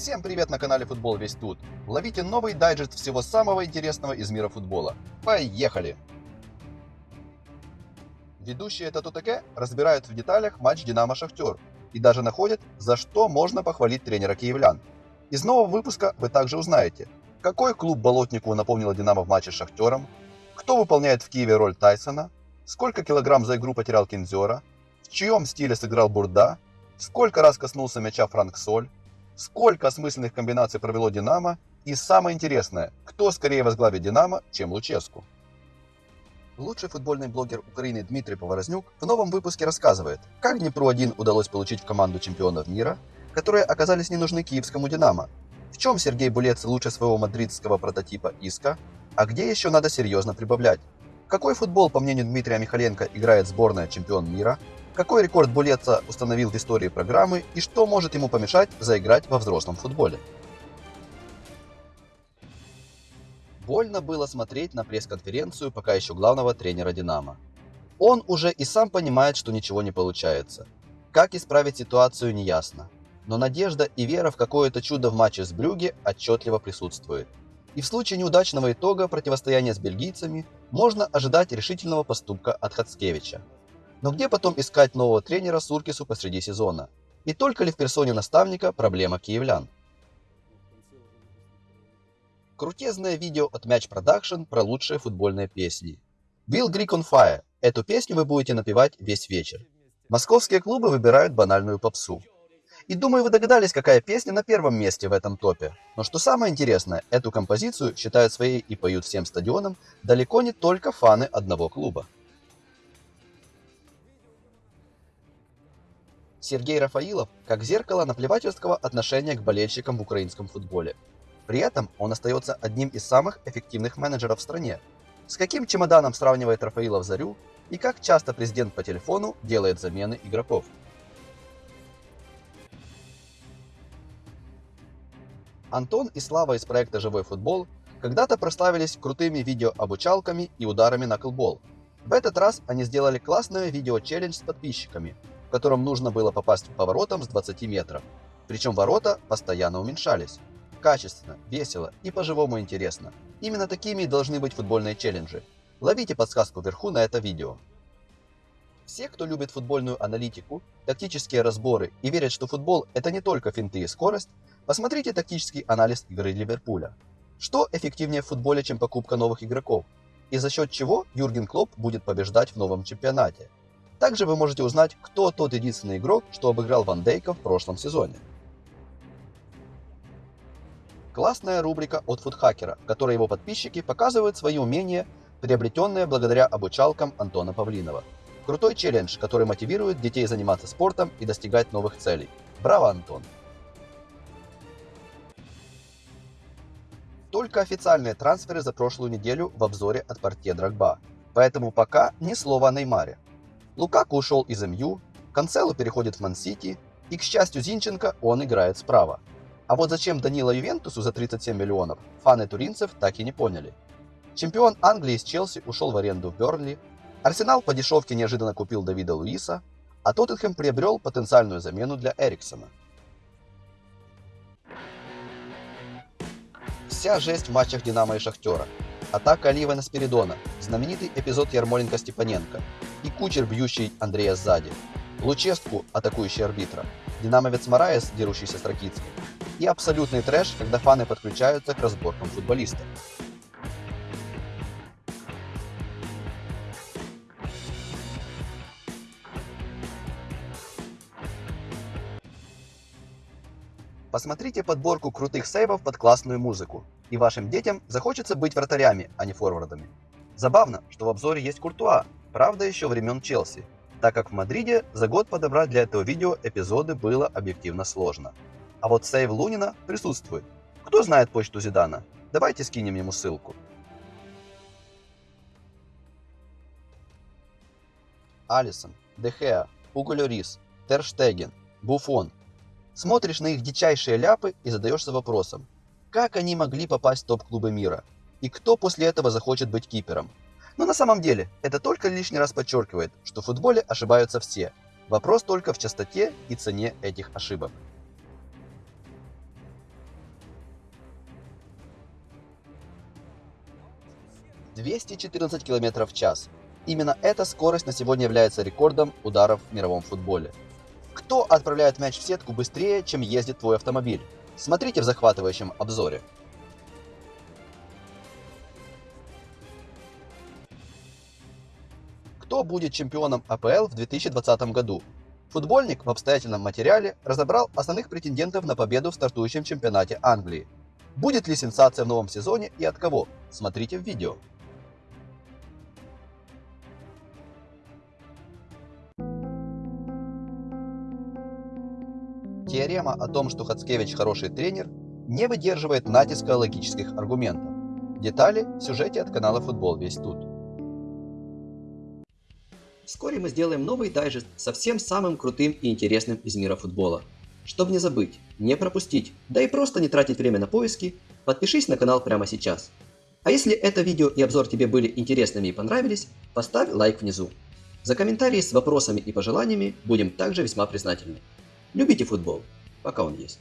Всем привет на канале Футбол Весь Тут. Ловите новый дайджест всего самого интересного из мира футбола. Поехали! Ведущие ТТК разбирают в деталях матч Динамо-Шахтер и даже находят, за что можно похвалить тренера киевлян. Из нового выпуска вы также узнаете, какой клуб Болотнику напомнила Динамо в матче с Шахтером, кто выполняет в Киеве роль Тайсона, сколько килограмм за игру потерял Кинзера, в чьем стиле сыграл Бурда, сколько раз коснулся мяча Франк Соль, сколько осмысленных комбинаций провело Динамо и самое интересное, кто скорее возглавит Динамо, чем Луческу. Лучший футбольный блогер Украины Дмитрий Поворознюк в новом выпуске рассказывает, как Днепру-1 удалось получить в команду чемпионов мира, которые оказались не нужны киевскому Динамо, в чем Сергей Булец лучше своего мадридского прототипа Иска, а где еще надо серьезно прибавлять. Какой футбол, по мнению Дмитрия Михаленко, играет сборная чемпион мира, какой рекорд Булеца установил в истории программы и что может ему помешать заиграть во взрослом футболе. Больно было смотреть на пресс-конференцию пока еще главного тренера «Динамо». Он уже и сам понимает, что ничего не получается. Как исправить ситуацию, неясно. Но надежда и вера в какое-то чудо в матче с Брюге отчетливо присутствует. И в случае неудачного итога противостояния с бельгийцами можно ожидать решительного поступка от Хацкевича. Но где потом искать нового тренера Суркису посреди сезона? И только ли в персоне наставника проблема киевлян? Крутезное видео от Match Production про лучшие футбольные песни. Bill Greek on Fire. Эту песню вы будете напевать весь вечер. Московские клубы выбирают банальную попсу. И думаю, вы догадались, какая песня на первом месте в этом топе. Но что самое интересное, эту композицию считают своей и поют всем стадионам далеко не только фаны одного клуба. Сергей Рафаилов как зеркало наплевательского отношения к болельщикам в украинском футболе. При этом он остается одним из самых эффективных менеджеров в стране. С каким чемоданом сравнивает Рафаилов Зарю и как часто президент по телефону делает замены игроков. Антон и Слава из проекта «Живой футбол» когда-то прославились крутыми видеообучалками и ударами на колбол. В этот раз они сделали классное видео-челлендж с подписчиками, в котором нужно было попасть по воротам с 20 метров. Причем ворота постоянно уменьшались. Качественно, весело и по-живому интересно. Именно такими должны быть футбольные челленджи. Ловите подсказку вверху на это видео. Все, кто любит футбольную аналитику, тактические разборы и верят, что футбол это не только финты и скорость, посмотрите тактический анализ игры Ливерпуля. Что эффективнее в футболе, чем покупка новых игроков? И за счет чего Юрген Клоп будет побеждать в новом чемпионате? Также вы можете узнать, кто тот единственный игрок, что обыграл Ван Дейка в прошлом сезоне. Классная рубрика от фудхакера, в которой его подписчики показывают свои умения, приобретенные благодаря обучалкам Антона Павлинова. Крутой челлендж, который мотивирует детей заниматься спортом и достигать новых целей. Браво, Антон! Только официальные трансферы за прошлую неделю в обзоре от портье Драгба. Поэтому пока ни слова о Неймаре. Лукаку ушел из МЮ, Канцелу переходит в Ман-Сити, и, к счастью Зинченко, он играет справа. А вот зачем Данила Ювентусу за 37 миллионов, фаны туринцев так и не поняли. Чемпион Англии из Челси ушел в аренду в Бернли, Арсенал по дешевке неожиданно купил Давида Луиса, а Тоттенхэм приобрел потенциальную замену для Эриксона. Вся жесть в матчах Динамо и Шахтера. Атака Алиева на Спиридона, знаменитый эпизод Ярмоленко-Степаненко и кучер, бьющий Андрея сзади, Лучестку, атакующий арбитра, динамовец Мараес, дерущийся с Ракицкой, и абсолютный трэш, когда фаны подключаются к разборкам футболистов. Посмотрите подборку крутых сейвов под классную музыку, и вашим детям захочется быть вратарями, а не форвардами. Забавно, что в обзоре есть Куртуа, правда еще времен Челси, так как в Мадриде за год подобрать для этого видео эпизоды было объективно сложно. А вот сейв Лунина присутствует. Кто знает почту Зидана? Давайте скинем ему ссылку. Алисон, Дехеа, Уго Льорис, Терштеген, Буфон. Смотришь на их дичайшие ляпы и задаешься вопросом, как они могли попасть в топ-клубы мира? И кто после этого захочет быть кипером? Но на самом деле, это только лишний раз подчеркивает, что в футболе ошибаются все. Вопрос только в частоте и цене этих ошибок. ...214 км в час. Именно эта скорость на сегодня является рекордом ударов в мировом футболе. Кто отправляет мяч в сетку быстрее, чем ездит твой автомобиль? Смотрите в захватывающем обзоре. Кто будет чемпионом АПЛ в 2020 году? Футбольник в обстоятельном материале разобрал основных претендентов на победу в стартующем чемпионате Англии. Будет ли сенсация в новом сезоне и от кого? Смотрите в видео. Теорема о том, что Хацкевич хороший тренер, не выдерживает натиска логических аргументов. Детали в сюжете от канала Футбол весь тут. Вскоре мы сделаем новый дайджест со всем самым крутым и интересным из мира футбола. Чтобы не забыть, не пропустить, да и просто не тратить время на поиски, подпишись на канал прямо сейчас. А если это видео и обзор тебе были интересными и понравились, поставь лайк внизу. За комментарии с вопросами и пожеланиями будем также весьма признательны. Любите футбол, пока он есть.